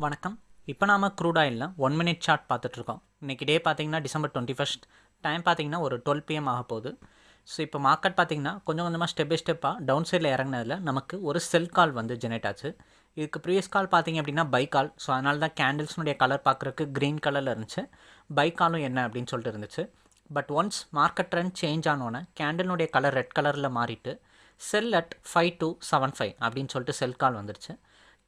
வணக்கம். இப்போ நாம் க்ரூட் ஆயிலில் ஒன் மினிட் சார்ட் பார்த்துட்ருக்கோம் இன்றைக்கி டே பார்த்தீங்கன்னா டிசம்பர் டுவெண்ட்டி ஃபஸ்ட் டைம் பார்த்தீங்கன்னா ஒரு டுவெல் பிஎம் ஆக போகுது. ஸோ இப்போ மார்க்கெட் பார்த்தீங்கன்னா கொஞ்சம் கொஞ்சமாக ஸ்டெப் பை ஸ்டெப்பாக டவுன் சைடில் இறங்கினதில் நமக்கு ஒரு செல் கால் வந்து ஜெனரேட் ஆச்சு. இதுக்கு ப்ரீவியஸ் கால் பார்த்தீங்க அப்படின்னா பை கால் ஸோ அதனால தான் கேண்டில்ஸ்னுடைய கலர் பார்க்குறக்கு க்ரீன் கலரில் இருந்துச்சு. பை காலும் என்ன அப்படின்னு சொல்லிட்டு இருந்துச்சு. But once market trend change ஆனோன்னே கேண்டிலுடைய கலர் ரெட் கலரில் மாறிட்டு sell at five two seven five அப்படின்னு சொல்லிட்டு செல் கால் வந்துருச்சு.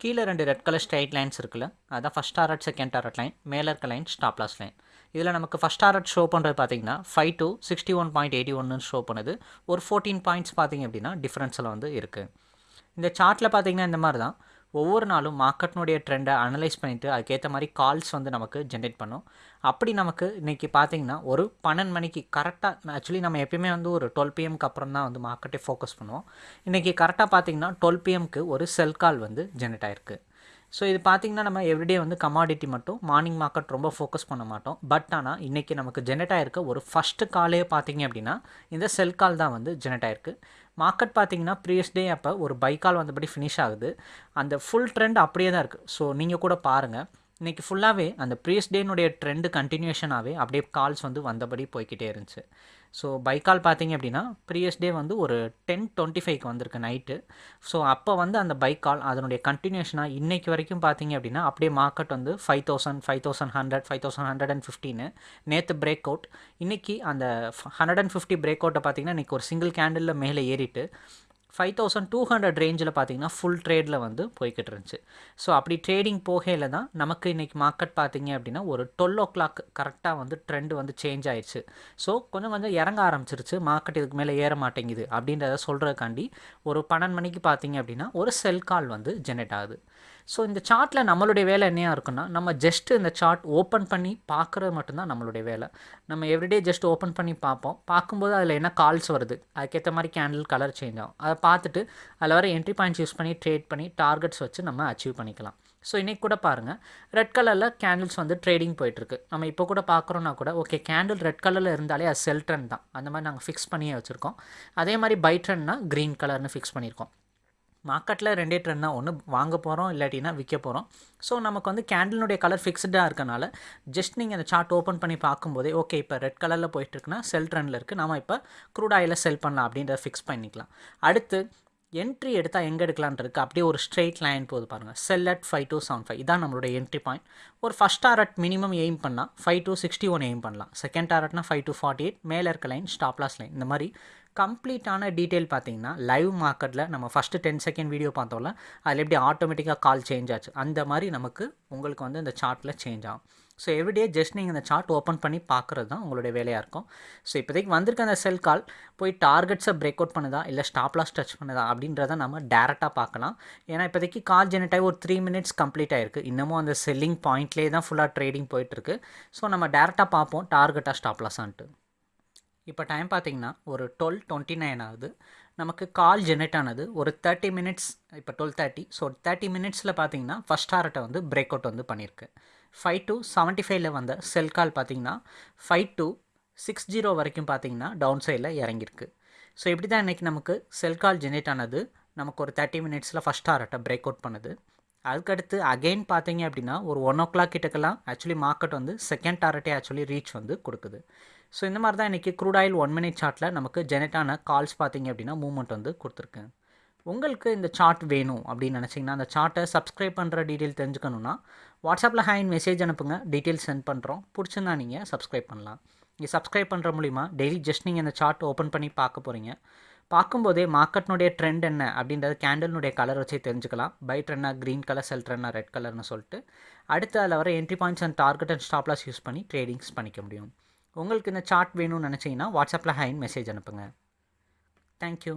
கீழே ரெண்டு ரெட் கலர் ஸ்ட்ரைட் லைன்ஸ் இருக்குல்ல அதான் first target second target line மேலே இருக்க லைன் ஸ்டாப் லாஸ் லைன் இதில் நமக்கு ஃபஸ்ட் டாரட் ஷோ பண்ணுறது பார்த்தீங்கன்னா five two sixty one point eighty ஒன்னு ஷோ பண்ணுது. ஒரு ஃபோர்டீன் பாயிண்ட்ஸ் பார்த்தீங்க அப்படின்னா டிஃப்ரென்ஸில் வந்து இருக்குது இந்த சார்ட்டில் பார்த்தீங்கன்னா இந்த மாதிரி தான் ஒவ்வொரு நாளும் மார்க்கெட்னுடைய ட்ரெண்டை அனலைஸ் பண்ணிவிட்டு அதுக்கேற்ற மாதிரி கால்ஸ் வந்து நமக்கு ஜென்ரேட் பண்ணும். அப்படி நமக்கு இன்றைக்கி பார்த்தீங்கன்னா ஒரு பன்னெண்டு மணிக்கு கரெக்டாக ஆக்சுவலி நம்ம எப்பயுமே வந்து ஒரு டுவெல் பிஎம்க்கு அப்புறம் தான் வந்து மார்க்கெட்டை ஃபோக்கஸ் பண்ணுவோம். இன்றைக்கி கரெக்டாக பார்த்திங்கன்னா டுவெல் பிஎம்க்கு ஒரு செல் கால் வந்து ஜென்ரேட் ஆயிருக்கு. ஸோ இது பார்த்திங்கன்னா நம்ம எவ்ரிடே வந்து கமாடிட்டி மட்டும் மார்னிங் மார்க்கெட் ரொம்ப ஃபோக்கஸ் பண்ண மாட்டோம். பட் ஆனால் இன்றைக்கி நமக்கு ஜெனரேட் ஆகிருக்க ஒரு ஃபஸ்ட்டு காலே பார்த்தீங்க அப்படின்னா இந்த செல் கால் தான் வந்து ஜெனரேட் ஆயிருக்கு. மார்க்கெட் பார்த்தீங்கன்னா ப்ரீவியஸ் டே அப்போ ஒரு பை கால் வந்தபடி ஃபினிஷ் ஆகுது. அந்த ஃபுல் ட்ரெண்ட் அப்படியே தான் இருக்குது ஸோ நீங்கள் கூட பாருங்கள் இன்றைக்கி ஃபுல்லாகவே அந்த ப்ரீவியஸ் டேனுடைய ட்ரெண்டு கண்டினியூஷனாகவே அப்படியே கால்ஸ் வந்து வந்தபடி போய்கிட்டே இருந்துச்சு. ஸோ பை கால் பார்த்தீங்க அப்படின்னா ப்ரீவியஸ் டே வந்து ஒரு டென் டுவெண்ட்டி ஃபைவ்க்கு வந்திருக்கு நைட்டு ஸோ அப்போ வந்து அந்த பை கால் அதனுடைய கண்டினியூஷனாக இன்றைக்கி வரைக்கும் பார்த்தீங்க அப்படின்னா அப்படியே மார்க்கெட் வந்து five thousand five thousand hundred five thousand hundred and ஃபிஃப்டின்னு நேற்று பிரேக் அவுட் இன்றைக்கி அந்த ஹண்ட்ரட் அண்ட் ஃபிஃப்டி பிரேக் அவுட்டை பார்த்தீங்கன்னா இன்றைக்கி ஒரு சிங்கிள் கேண்டிலில் மேலே ஏறிட்டு ஃபைவ் தௌசண்ட் டூ ஹண்ட்ரட் ரேஞ்சில் பார்த்தீங்கன்னா ஃபுல் ட்ரேடில் வந்து போய்கிட்டு இருந்துச்சு. ஸோ அப்படி ட்ரேடிங் போகையில் தான் நமக்கு இன்றைக்கி மார்க்கெட் பார்த்தீங்க அப்படின்னா ஒரு டுவெல் ஓ கிளாக் கரெக்டாக வந்து ட்ரெண்டு வந்து சேஞ்ச் ஆயிடுச்சு ஸோ கொஞ்சம் கொஞ்சம் இறங்க ஆரம்பிச்சிருச்சு. மார்க்கெட் இதுக்கு மேலே ஏற மாட்டேங்குது அப்படின்றத சொல்கிறதுக்காண்டி ஒரு பன்னெண்டு மணிக்கு பார்த்தீங்க அப்படின்னா ஒரு செல் கால் வந்து ஜெனரேட் ஆகுது. ஸோ இந்த சார்ட்டில் நம்மளுடைய வேலை என்னையா இருக்குன்னா நம்ம ஜஸ்ட் இந்த சார்ட் ஓப்பன் பண்ணி பார்க்குறது மட்டும்தான் நம்மளுடைய வேலை. நம்ம எவ்ரிடே ஜஸ்ட் ஓப்பன் பண்ணி பார்ப்போம். பார்க்கும்போது அதில் என்ன கால்ஸ் வருது? அதுக்கேற்ற மாதிரி கேண்டில் கலர் சேஞ்ச் ஆகும். அதை பார்த்துட்டு அதில் வர என்ட்ரி பாயிண்ட்ஸ் யூஸ் பண்ணி ட்ரேட் பண்ணி டார்கெட்ஸ் வச்சு நம்ம அச்சீவ் பண்ணிக்கலாம். ஸோ இன்றைக்கி கூட பாருங்கள் ரெட் கலரில் கேண்டில்ஸ் வந்து ட்ரேடிங் போயிட்டுருக்கு. நம்ம இப்போ கூட பார்க்குறோன்னா கூட ஓகே கேண்டில் ரெட் கலரில் இருந்தாலே அது செல் ட்ரெண்ட் தான். அந்த மாதிரி நாங்கள் ஃபிக்ஸ் பண்ணியே வச்சுருக்கோம். அதே மாதிரி பை ட்ரெண்ட்னா க்ரீன் கலர்னு ஃபிக்ஸ் பண்ணியிருக்கோம். மார்க்கெட்டில் ரெண்டே ட்ரெண்ட் தான். ஒன்று வாங்க போகிறோம் இல்லாட்டினா விற்க போகிறோம் ஸோ நமக்கு வந்து கேண்டிலுடைய கலர் ஃபிக்ஸ்டாக இருக்கனால ஜஸ்ட் நீங்கள் அந்த சார்ட் ஓப்பன் பண்ணி பார்க்கும்போதே ஓகே இப்போ ரெட் கலரில் போயிட்டுருக்குன்னா செல் ட்ரெண்டில் இருக்குது நம்ம இப்போ க்ரூட் ஆயில் செல் பண்ணலாம் அப்படின்றத ஃபிக்ஸ் பண்ணிக்கலாம். அடுத்து என்ட்ரி எடுத்தால் எங்கே எடுக்கலான் இருக்குது அப்படியே ஒரு ஸ்ட்ரெயிட் லைன் போது பாருங்கள் sell at five two seven five இதான் நம்மளோட என்ட்ரி பாயிண்ட் ஒரு ஃபஸ்ட் டாரட் மினிமம் எய்ம் பண்ணால் five two sixty one aim பண்ணலாம். செகண்ட் டாரட்னா ஃபைவ் டூ ஃபார்ட்டி எயிட் மேலே இருக்க லைன் ஸ்டாப்லாஸ் லைன் இந்த மாதிரி கம்ப்ளீட்டான டீட்டெயில் பார்த்தீங்கன்னா லைவ் மார்க்கெட்டில் நம்ம ஃபஸ்ட்டு டென் செகண்ட் வீடியோ பார்த்தோம்ல அதில் எப்படி ஆட்டோமேட்டிக்காக கால் சேஞ்ச் ஆச்சு அந்த மாதிரி நமக்கு உங்களுக்கு வந்து இந்த சார்ட்டில் சேஞ்ச் ஆகும். ஸோ எவ்ரிடே ஜஸ்ட் நீங்கள் இந்த சார்ட் ஓப்பன் பண்ணி பார்க்குறது தான் உங்களுடைய வேலையாக இருக்கும். ஸோ இப்போதைக்கு வந்திருக்க அந்த செல் கால் போய் டார்கெட்ஸை பிரேக் அவுட் பண்ணுதா இல்லை ஸ்டாப்லாஸ் டச் பண்ணுதா அப்படின்றத நம்ம டேரெக்டாக பார்க்கலாம். ஏன்னா இப்போதைக்கு கால் ஜெனரேட் ஆகி ஒரு த்ரீ மினிட்ஸ் கம்ப்ளீட் ஆயிருக்கு. இன்னமும் அந்த செல்லிங் பாயிண்ட்லேயே தான் ஃபுல்லாக ட்ரேடிங் போயிட்டுருக்கு ஸோ நம்ம டேரெக்டாக பார்ப்போம் டார்கெட்டாக ஸ்டாப்லாஸான்ட்டு இப்போ டைம் பார்த்திங்கன்னா ஒரு டுவெல் டுவெண்ட்டி நைன் ஆகுது. நமக்கு கால் ஜெனரேட் ஆனது ஒரு தேர்ட்டி மினிட்ஸ் இப்போ டுவெல் தேர்ட்டி ஸோ தேர்ட்டி மினிட்ஸில் பார்த்தீங்கன்னா ஃபஸ்ட் ஹார்ட்டை வந்து பிரேக் அவுட் வந்து பண்ணியிருக்கு. ஃபைவ் டூ செவன்ட்டி ஃபைவ்ல வந்த செல் கால் பார்த்தீங்கன்னா ஃபைவ் டூ சிக்ஸ் ஜீரோ வரைக்கும் பார்த்தீங்கன்னா டவுன் சைடில் இறங்கியிருக்கு. ஸோ இப்படி தான் இன்றைக்கி நமக்கு செல் கால் ஜெனரேட் ஆனது நமக்கு ஒரு தேர்ட்டி மினிட்ஸில் ஃபஸ்ட் ஹார்ட்டை பிரேக் அவுட் பண்ணுது. அதுக்கடுத்து அகெயின் பார்த்தீங்க அப்படின்னா ஒரு ஒன் ஓ கிளாக் கிட்டக்கெல்லாம் ஆக்சுவலி மார்க்கெட் வந்து செகண்ட் டாரட்டே ஆக்சுவலி ரீச் வந்து கொடுக்குது. ஸோ இந்த மாதிரி தான் இன்றைக்கி க்ரூட் ஆயில் ஒன் மினிட் சார்ட்டில் நமக்கு ஜெனரேட்டான கால்ஸ் பார்த்தீங்க அப்படின்னா மூவ்மெண்ட் வந்து கொடுத்துருக்கேன். உங்களுக்கு இந்த சார்ட் வேணும் அப்படின்னு நினச்சிங்கன்னா அந்த சார்ட்டை சப்ஸ்கிரைப் பண்ணுற டீட்டெயில் தெரிஞ்சுக்கணுன்னா வாட்ஸ்அப்பில் ஹேண்ட் மெசேஜ் அனுப்புங்க டீட்டெயில் சென்ட் பண்ணுறோம் பிடிச்சிருந்தா நீங்கள் சப்ஸ்கிரைப் பண்ணலாம். நீங்கள் சப்ஸ்கிரைப் பண்ணுற மூலிமா டெய்லி ஜஸ்ட் நீங்கள் இந்த சார்ட் ஓப்பன் பண்ணி பார்க்க போகிறீங்க பார்க்கும்போதே மார்க்கெட்னுடைய ட்ரெண்ட் என்ன அப்படின்றது கேண்டல்னுடைய கலர் வச்சு தெரிஞ்சுக்கலாம். பை ட்ரெண்டா க்ரீன் கலர் செல் ட்ரெண்டா ரெட் கலர்னு சொல்லிட்டு அடுத்து அதில் வர entry points and target and stop loss use பண்ணி ட்ரேடிங்ஸ் பண்ணிக்க முடியும். உங்களுக்கு இந்த சார்ட் வேணும்னு நினச்சிங்கன்னா வாட்ஸ்அப்பில் ஹைன் மெசேஜ் அனுப்புங்க. தேங்க்யூ